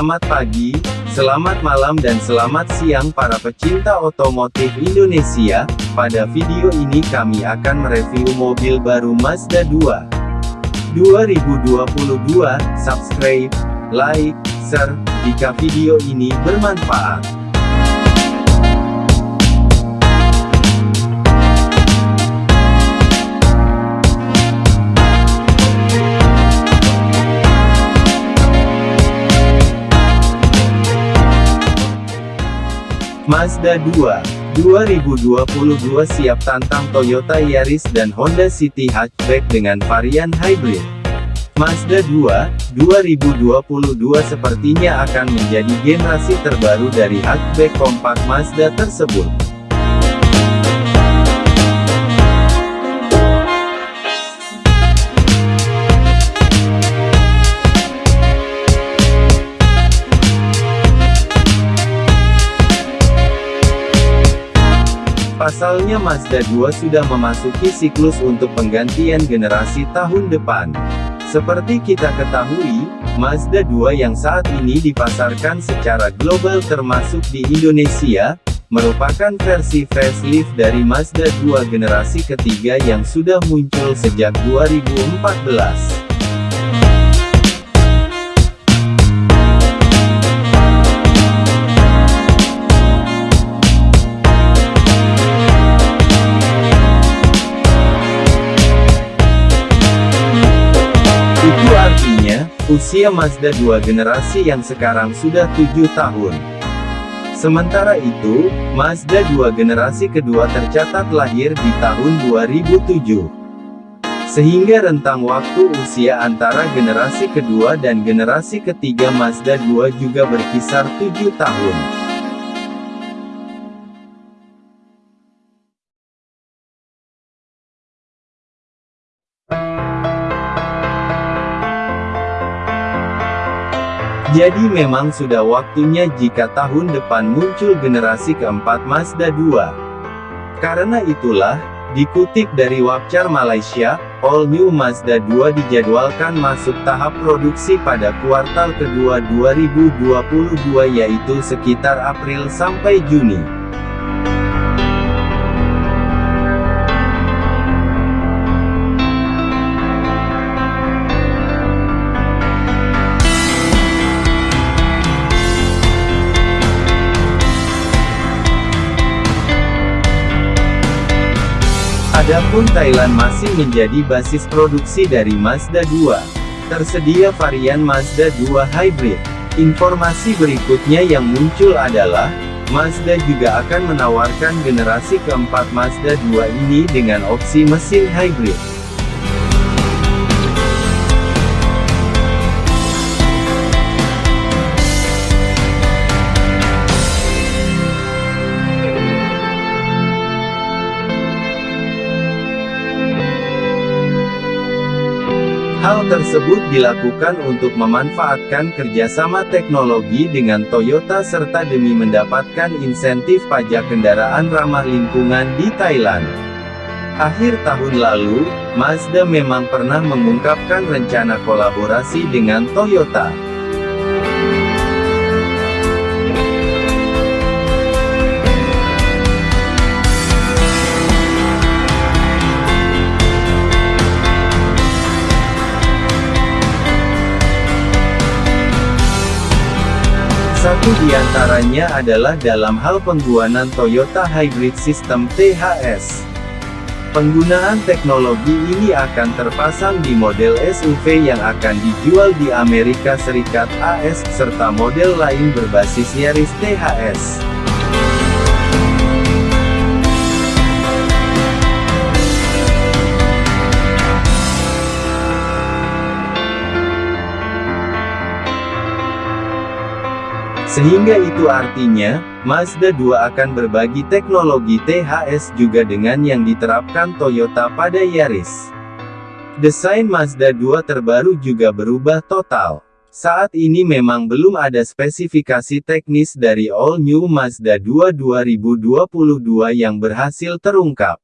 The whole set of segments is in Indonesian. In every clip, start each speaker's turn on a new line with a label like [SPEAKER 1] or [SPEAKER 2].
[SPEAKER 1] Selamat pagi, selamat malam dan selamat siang para pecinta otomotif Indonesia. Pada video ini kami akan mereview mobil baru Mazda 2 2022. Subscribe, like, share, jika video ini bermanfaat. Mazda 2 2022 siap tantang Toyota Yaris dan Honda City Hatchback dengan varian hybrid. Mazda 2 2022 sepertinya akan menjadi generasi terbaru dari hatchback kompak Mazda tersebut. Pasalnya Mazda 2 sudah memasuki siklus untuk penggantian generasi tahun depan. Seperti kita ketahui, Mazda 2 yang saat ini dipasarkan secara global termasuk di Indonesia, merupakan versi facelift dari Mazda 2 generasi ketiga yang sudah muncul sejak 2014. Usia Mazda 2 generasi yang sekarang sudah 7 tahun. Sementara itu, Mazda 2 generasi kedua tercatat lahir di tahun 2007. Sehingga rentang waktu usia antara generasi kedua dan generasi ketiga Mazda 2 juga berkisar 7 tahun. Jadi memang sudah waktunya jika tahun depan muncul generasi keempat Mazda 2. Karena itulah, dikutip dari Wapcar Malaysia, All New Mazda 2 dijadwalkan masuk tahap produksi pada kuartal kedua 2022 yaitu sekitar April sampai Juni. Adapun Thailand masih menjadi basis produksi dari Mazda 2. Tersedia varian Mazda 2 Hybrid. Informasi berikutnya yang muncul adalah, Mazda juga akan menawarkan generasi keempat Mazda 2 ini dengan opsi mesin hybrid. Hal tersebut dilakukan untuk memanfaatkan kerjasama teknologi dengan Toyota serta demi mendapatkan insentif pajak kendaraan ramah lingkungan di Thailand. Akhir tahun lalu, Mazda memang pernah mengungkapkan rencana kolaborasi dengan Toyota. Satu di antaranya adalah dalam hal penggunaan Toyota Hybrid System THS. Penggunaan teknologi ini akan terpasang di model SUV yang akan dijual di Amerika Serikat AS, serta model lain berbasis Yaris THS. Sehingga itu artinya, Mazda 2 akan berbagi teknologi THS juga dengan yang diterapkan Toyota pada Yaris. Desain Mazda 2 terbaru juga berubah total. Saat ini memang belum ada spesifikasi teknis dari All New Mazda 2 2022 yang berhasil terungkap.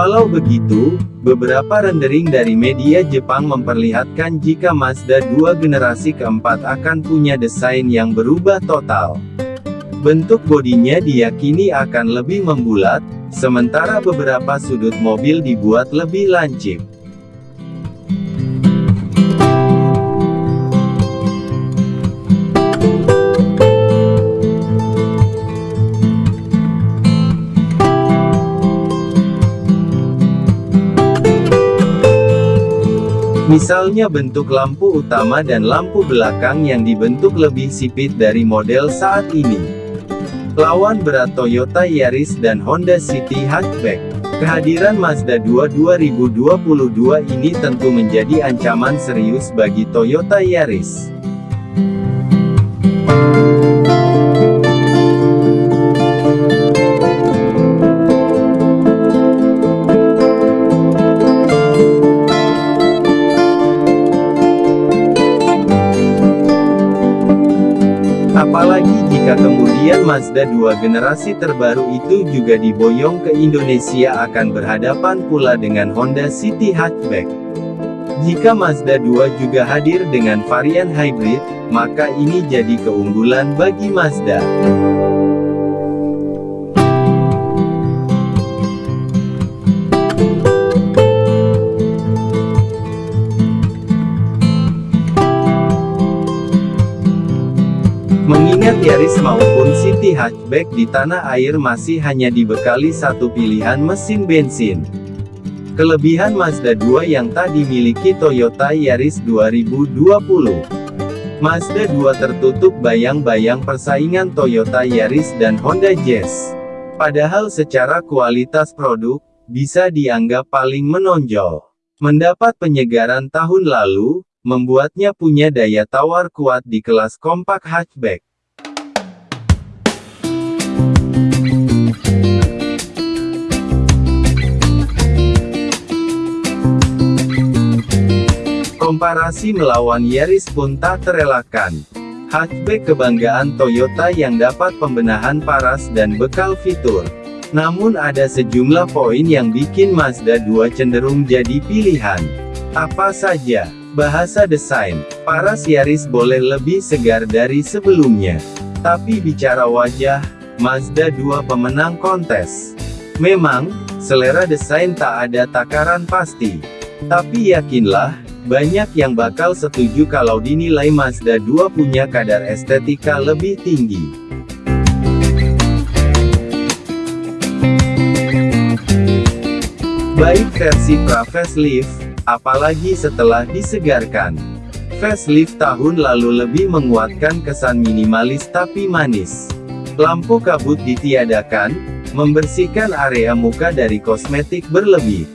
[SPEAKER 1] Walau begitu, beberapa rendering dari media Jepang memperlihatkan jika Mazda 2 generasi keempat akan punya desain yang berubah total. Bentuk bodinya diyakini akan lebih membulat, sementara beberapa sudut mobil dibuat lebih lancip. Misalnya bentuk lampu utama dan lampu belakang yang dibentuk lebih sipit dari model saat ini. Lawan berat Toyota Yaris dan Honda City Hatchback. Kehadiran Mazda 2 2022 ini tentu menjadi ancaman serius bagi Toyota Yaris. Jika kemudian Mazda 2 generasi terbaru itu juga diboyong ke Indonesia akan berhadapan pula dengan Honda City Hatchback. Jika Mazda 2 juga hadir dengan varian hybrid, maka ini jadi keunggulan bagi Mazda. Yaris maupun City Hatchback di tanah air masih hanya dibekali satu pilihan mesin bensin. Kelebihan Mazda 2 yang tak dimiliki Toyota Yaris 2020. Mazda 2 tertutup bayang-bayang persaingan Toyota Yaris dan Honda Jazz. Padahal secara kualitas produk, bisa dianggap paling menonjol. Mendapat penyegaran tahun lalu, membuatnya punya daya tawar kuat di kelas kompak hatchback. Komparasi melawan Yaris pun tak terelakkan. Hatchback kebanggaan Toyota yang dapat pembenahan paras dan bekal fitur. Namun ada sejumlah poin yang bikin Mazda 2 cenderung jadi pilihan. Apa saja? Bahasa desain, Paras Yaris boleh lebih segar dari sebelumnya. Tapi bicara wajah, Mazda 2 pemenang kontes. Memang, selera desain tak ada takaran pasti. Tapi yakinlah, banyak yang bakal setuju kalau dinilai Mazda 2 punya kadar estetika lebih tinggi. Baik versi pra facelift, apalagi setelah disegarkan. Facelift tahun lalu lebih menguatkan kesan minimalis tapi manis. Lampu kabut ditiadakan, membersihkan area muka dari kosmetik berlebih.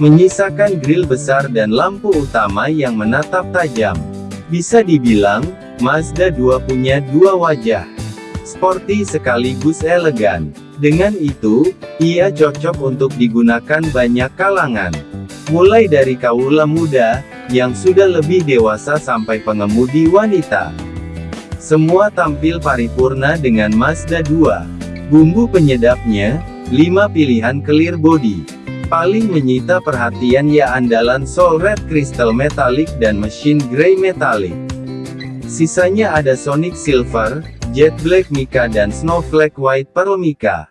[SPEAKER 1] Menyisakan grill besar dan lampu utama yang menatap tajam. Bisa dibilang, Mazda 2 punya dua wajah. Sporty sekaligus elegan. Dengan itu, ia cocok untuk digunakan banyak kalangan. Mulai dari kaula muda, yang sudah lebih dewasa sampai pengemudi wanita. Semua tampil paripurna dengan Mazda 2. Bumbu penyedapnya, 5 pilihan clear body. Paling menyita perhatian ya andalan Soul Red Crystal Metallic dan Machine Grey Metallic. Sisanya ada Sonic Silver, Jet Black Mica dan Snowflake White Pearl Mica.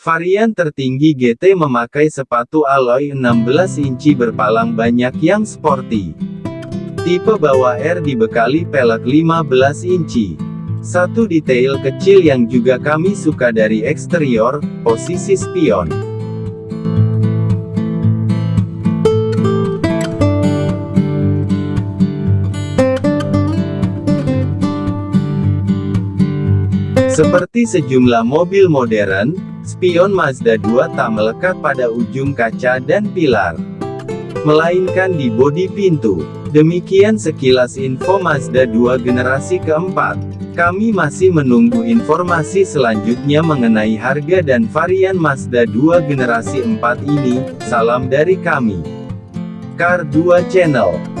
[SPEAKER 1] Varian tertinggi GT memakai sepatu alloy 16 inci berpalang banyak yang sporty. Tipe bawah R dibekali pelek 15 inci. Satu detail kecil yang juga kami suka dari eksterior, posisi spion. Seperti sejumlah mobil modern, Spion Mazda 2 tak melekat pada ujung kaca dan pilar. Melainkan di bodi pintu. Demikian sekilas info Mazda 2 generasi keempat. Kami masih menunggu informasi selanjutnya mengenai harga dan varian Mazda 2 generasi 4 ini. Salam dari kami. Car 2 Channel